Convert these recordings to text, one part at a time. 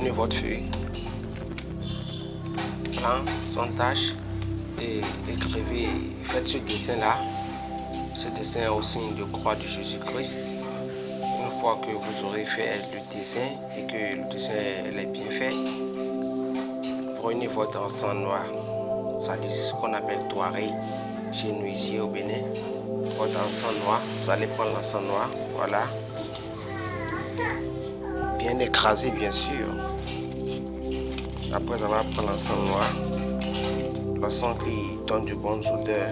prenez votre feuille, plan sans tâche et écrivez, faites ce dessin là, ce dessin au signe de croix de Jésus-Christ. Une fois que vous aurez fait le dessin et que le dessin est bien fait, prenez votre encens noir, ça dit ce qu'on appelle toiré chez nous ici au Bénin. Votre encens noir, vous allez prendre l'encens noir, voilà, bien écrasé bien sûr. Après avoir pris l'encens noir, l'encens qui donne du bon odeur,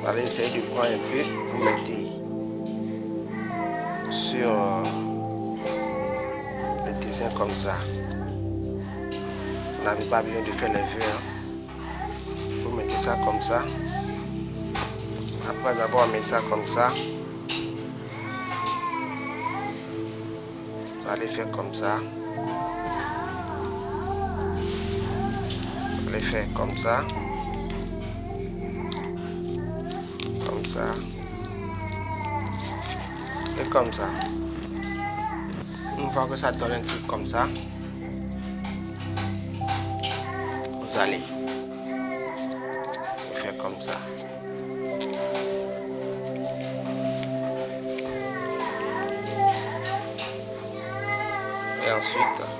vous allez essayer de prendre un peu, vous mettez sur le dessin comme ça. Vous n'avez pas besoin de faire les. Hein. Vous mettez ça comme ça. Après avoir mis ça comme ça, vous allez faire comme ça. Allez faire comme ça. Comme ça. Et comme ça. Une fois que ça donne un truc comme ça, vous allez faire comme ça. Et ensuite,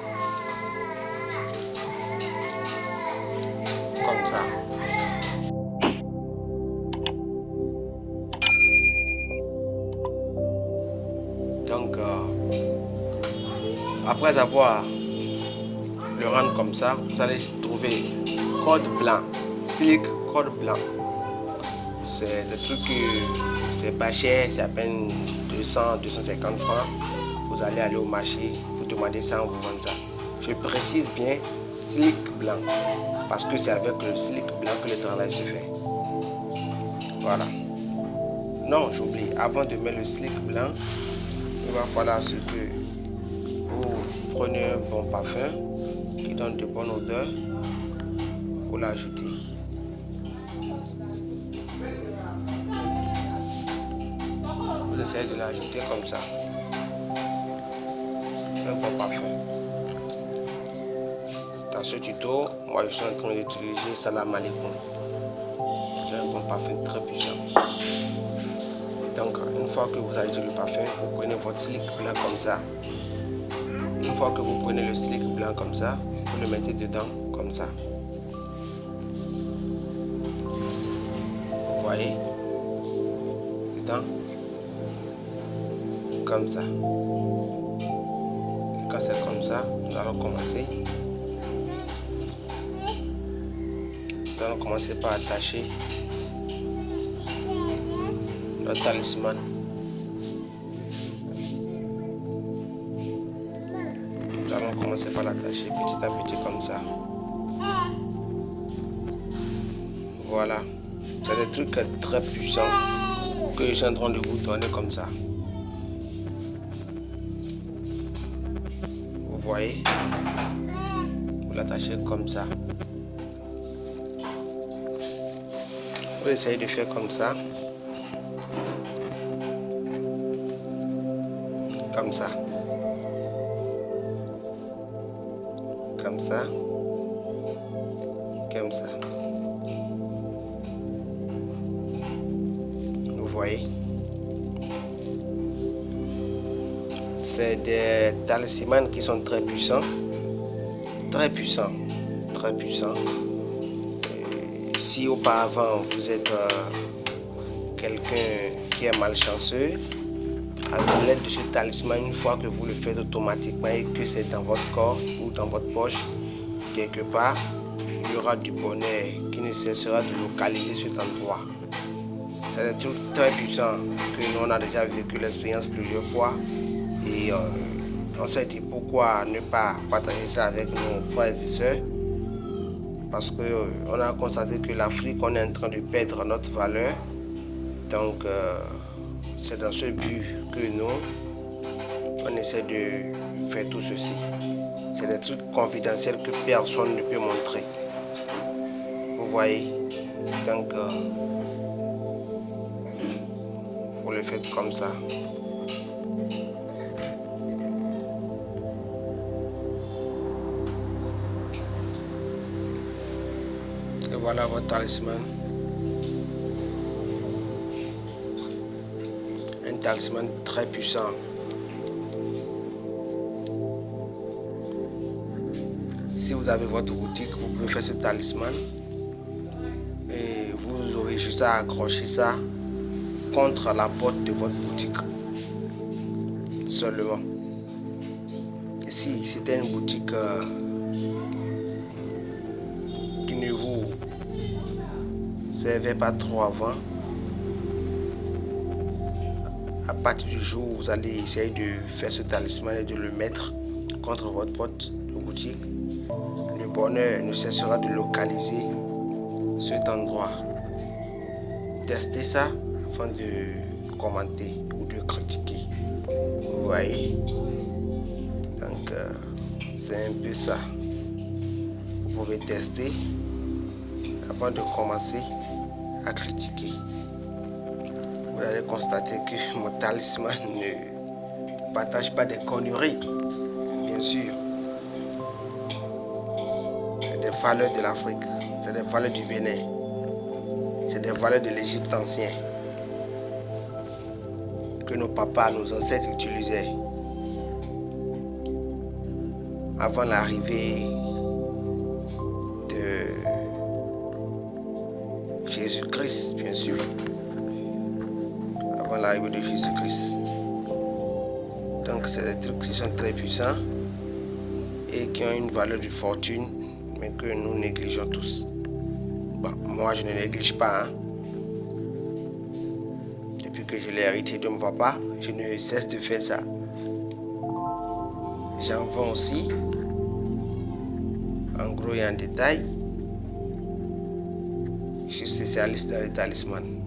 Donc, euh, après avoir le rendre comme ça, vous allez trouver code blanc, slick code blanc. C'est des trucs c'est pas cher, c'est à peine 200, 250 francs. Vous allez aller au marché, vous demandez ça, vous vend ça. Je précise bien slick blanc, parce que c'est avec le slick blanc que le travail se fait. Voilà. Non, j'oublie, avant de mettre le slick blanc, il va falloir ce que vous prenez un bon parfum qui donne de bonnes odeurs, vous l'ajouter. Vous essayez de l'ajouter comme ça. Un bon parfum. Dans ce tuto, moi je suis en train d'utiliser Salam Alaikum. C'est un bon parfum très puissant. Donc, une fois que vous avez le parfum, vous prenez votre slick blanc comme ça. Une fois que vous prenez le slick blanc comme ça, vous le mettez dedans comme ça. Vous voyez? Dedans Comme ça. Et quand c'est comme ça, nous allons commencer. Nous allons commencer par attacher le talisman. Nous allons commencer par l'attacher petit à petit comme ça. Voilà. C'est des trucs très puissants que je train de vous donner comme ça. Vous voyez? Vous l'attachez comme ça. Vous essayez de faire comme ça. Comme ça. Comme ça. Comme ça. Vous voyez? C'est des talismans qui sont très puissants. Très puissants. Très puissants. Si auparavant vous êtes euh, quelqu'un qui est malchanceux, avec l'aide de ce talisman, une fois que vous le faites automatiquement et que c'est dans votre corps ou dans votre poche, quelque part, il y aura du bonheur qui ne cessera de localiser cet endroit. C'est un truc très puissant que nous on a déjà vécu l'expérience plusieurs fois. Et euh, on s'est dit pourquoi ne pas partager ça avec nos frères et sœurs parce qu'on euh, a constaté que l'Afrique, on est en train de perdre notre valeur. Donc, euh, c'est dans ce but que nous, on essaie de faire tout ceci. C'est des trucs confidentiels que personne ne peut montrer. Vous voyez? Donc, euh, vous le faites comme ça. Voilà votre talisman. Un talisman très puissant. Si vous avez votre boutique, vous pouvez faire ce talisman. Et vous aurez juste à accrocher ça contre la porte de votre boutique. Seulement. Si c'était une boutique euh, servait pas trop avant, à partir du jour où vous allez essayer de faire ce talisman et de le mettre contre votre porte de boutique, bonheur ne cessera de localiser cet endroit. Testez ça afin de commenter ou de critiquer. Vous voyez? Donc, euh, c'est un peu ça. Vous pouvez tester avant de commencer à critiquer. Vous allez constater que mon talisman ne partage pas des conneries, bien sûr valeurs de l'Afrique, c'est des valeurs du Bénin, c'est des valeurs de l'Égypte ancien que nos papas, nos ancêtres utilisaient avant l'arrivée de Jésus-Christ, bien sûr. Avant l'arrivée de Jésus-Christ. Donc, c'est des trucs qui sont très puissants et qui ont une valeur de fortune que nous négligeons tous. moi, je ne néglige pas. Hein. Depuis que je l'ai hérité de mon papa, je ne cesse de faire ça. J'en vends aussi, en gros et en détail. Je suis spécialiste dans les talismans.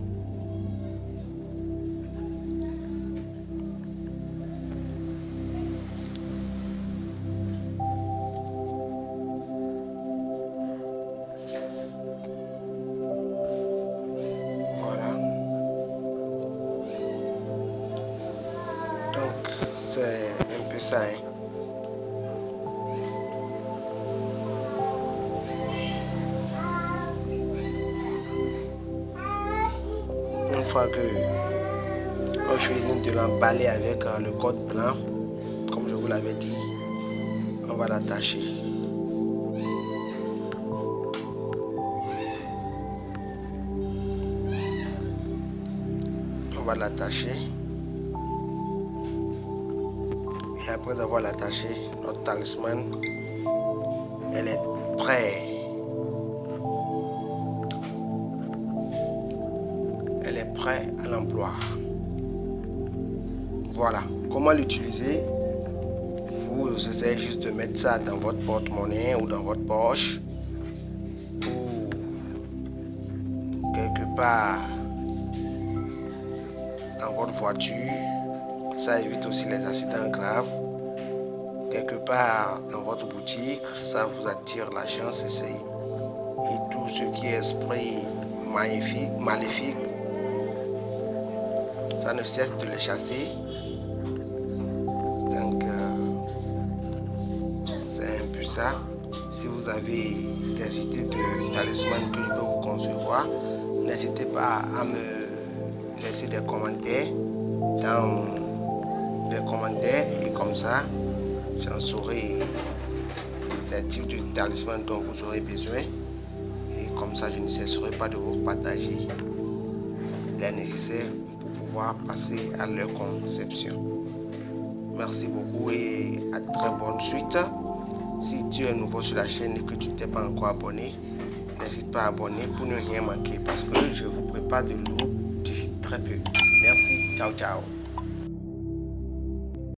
c'est un peu ça. Fois que on finit de l'emballer avec euh, le code blanc, comme je vous l'avais dit, on va l'attacher. On va l'attacher. Et après avoir l'attaché, notre talisman, elle est prête. À l'emploi. Voilà. Comment l'utiliser? Vous essayez juste de mettre ça dans votre porte-monnaie ou dans votre poche ou quelque part dans votre voiture ça évite aussi les accidents graves. Quelque part dans votre boutique, ça vous attire la chance, essayez. Et tout ce qui est esprit maléfique, maléfique, ça ne cesse de les chasser. Donc, euh, c'est un peu ça. Si vous avez des idées de talisman que je peux vous concevoir, n'hésitez pas à me laisser des commentaires dans des commentaires et comme ça, j'en saurai les types de talisman dont vous aurez besoin. Et comme ça, je ne cesserai pas de vous partager les nécessaires passer à leur conception. Merci beaucoup et à très bonne suite. Si tu es nouveau sur la chaîne et que tu t'es pas encore abonné, n'hésite pas à abonner pour ne rien manquer parce que je vous prépare de l'eau d'ici très peu. Merci, ciao ciao.